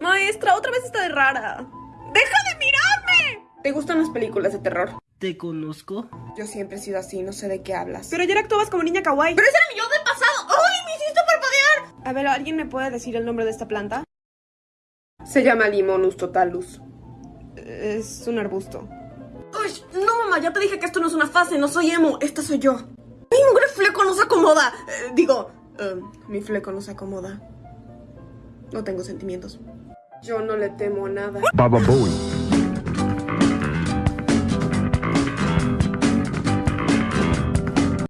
Maestra, otra vez está de rara. ¡Deja de mirarme! ¿Te gustan las películas de terror? ¿Te conozco? Yo siempre he sido así, no sé de qué hablas. Pero ayer actuabas como niña kawaii. ¡Pero ese era mi yo del pasado! ¡Ay, me hiciste parpadear! A ver, ¿alguien me puede decir el nombre de esta planta? Se llama Limonus totalus. Es un arbusto. ¡Ay, no, mamá! Ya te dije que esto no es una fase, no soy emo. Esta soy yo. ¡Mi mugre fleco no se acomoda! Eh, digo, eh, mi fleco no se acomoda. No tengo sentimientos. Yo no le temo a nada. Baba Bowie.